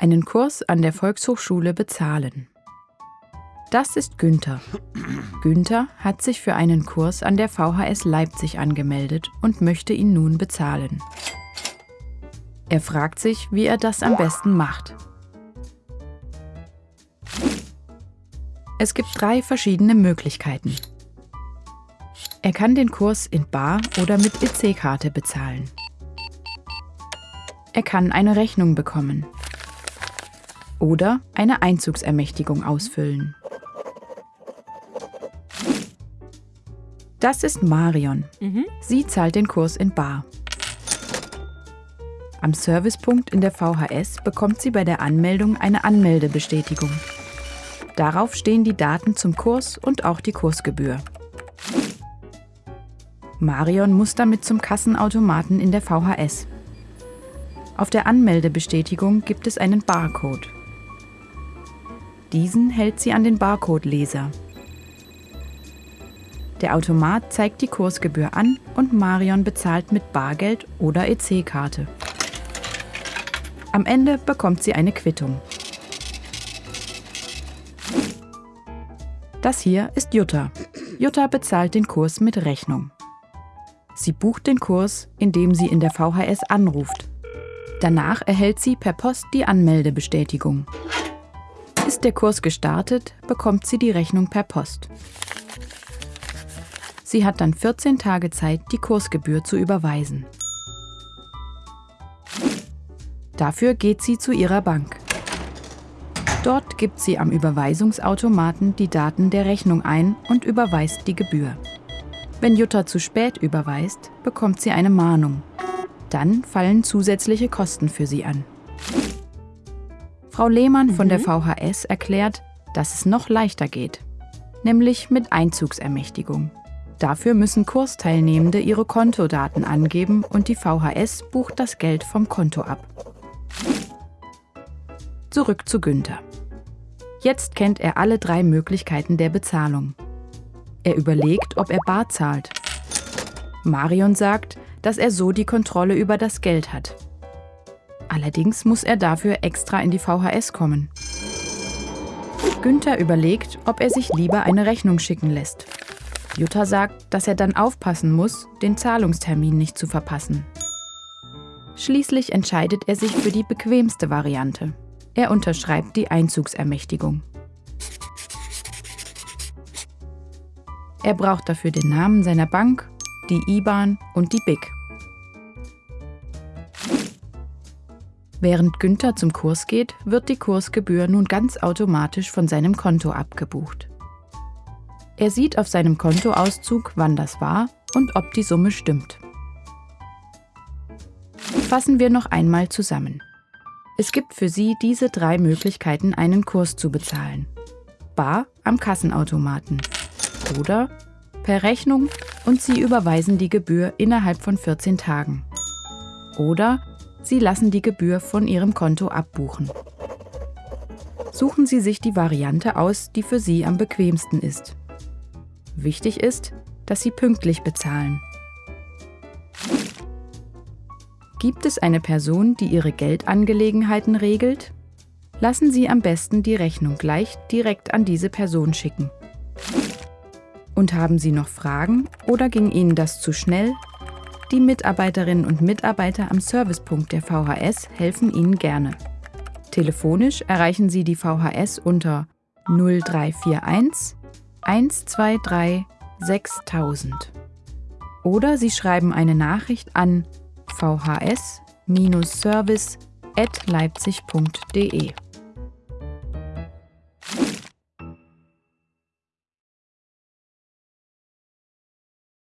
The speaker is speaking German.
einen Kurs an der Volkshochschule bezahlen. Das ist Günther. Günther hat sich für einen Kurs an der VHS Leipzig angemeldet und möchte ihn nun bezahlen. Er fragt sich, wie er das am besten macht. Es gibt drei verschiedene Möglichkeiten. Er kann den Kurs in Bar oder mit EC-Karte bezahlen. Er kann eine Rechnung bekommen oder eine Einzugsermächtigung ausfüllen. Das ist Marion. Mhm. Sie zahlt den Kurs in Bar. Am Servicepunkt in der VHS bekommt sie bei der Anmeldung eine Anmeldebestätigung. Darauf stehen die Daten zum Kurs und auch die Kursgebühr. Marion muss damit zum Kassenautomaten in der VHS. Auf der Anmeldebestätigung gibt es einen Barcode. Diesen hält sie an den Barcode-Leser. Der Automat zeigt die Kursgebühr an und Marion bezahlt mit Bargeld oder EC-Karte. Am Ende bekommt sie eine Quittung. Das hier ist Jutta. Jutta bezahlt den Kurs mit Rechnung. Sie bucht den Kurs, indem sie in der VHS anruft. Danach erhält sie per Post die Anmeldebestätigung. Ist der Kurs gestartet, bekommt sie die Rechnung per Post. Sie hat dann 14 Tage Zeit, die Kursgebühr zu überweisen. Dafür geht sie zu ihrer Bank. Dort gibt sie am Überweisungsautomaten die Daten der Rechnung ein und überweist die Gebühr. Wenn Jutta zu spät überweist, bekommt sie eine Mahnung. Dann fallen zusätzliche Kosten für sie an. Frau Lehmann von der VHS erklärt, dass es noch leichter geht, nämlich mit Einzugsermächtigung. Dafür müssen Kursteilnehmende ihre Kontodaten angeben und die VHS bucht das Geld vom Konto ab. Zurück zu Günther. Jetzt kennt er alle drei Möglichkeiten der Bezahlung. Er überlegt, ob er bar zahlt. Marion sagt, dass er so die Kontrolle über das Geld hat. Allerdings muss er dafür extra in die VHS kommen. Günther überlegt, ob er sich lieber eine Rechnung schicken lässt. Jutta sagt, dass er dann aufpassen muss, den Zahlungstermin nicht zu verpassen. Schließlich entscheidet er sich für die bequemste Variante. Er unterschreibt die Einzugsermächtigung. Er braucht dafür den Namen seiner Bank, die IBAN und die BIC. Während Günther zum Kurs geht, wird die Kursgebühr nun ganz automatisch von seinem Konto abgebucht. Er sieht auf seinem Kontoauszug, wann das war und ob die Summe stimmt. Fassen wir noch einmal zusammen. Es gibt für Sie diese drei Möglichkeiten, einen Kurs zu bezahlen. Bar am Kassenautomaten oder per Rechnung und Sie überweisen die Gebühr innerhalb von 14 Tagen. Oder Sie lassen die Gebühr von Ihrem Konto abbuchen. Suchen Sie sich die Variante aus, die für Sie am bequemsten ist. Wichtig ist, dass Sie pünktlich bezahlen. Gibt es eine Person, die Ihre Geldangelegenheiten regelt? Lassen Sie am besten die Rechnung gleich direkt an diese Person schicken. Und haben Sie noch Fragen oder ging Ihnen das zu schnell? Die Mitarbeiterinnen und Mitarbeiter am Servicepunkt der VHS helfen Ihnen gerne. Telefonisch erreichen Sie die VHS unter 0341 123 6000. Oder Sie schreiben eine Nachricht an vhs-service at leipzig.de.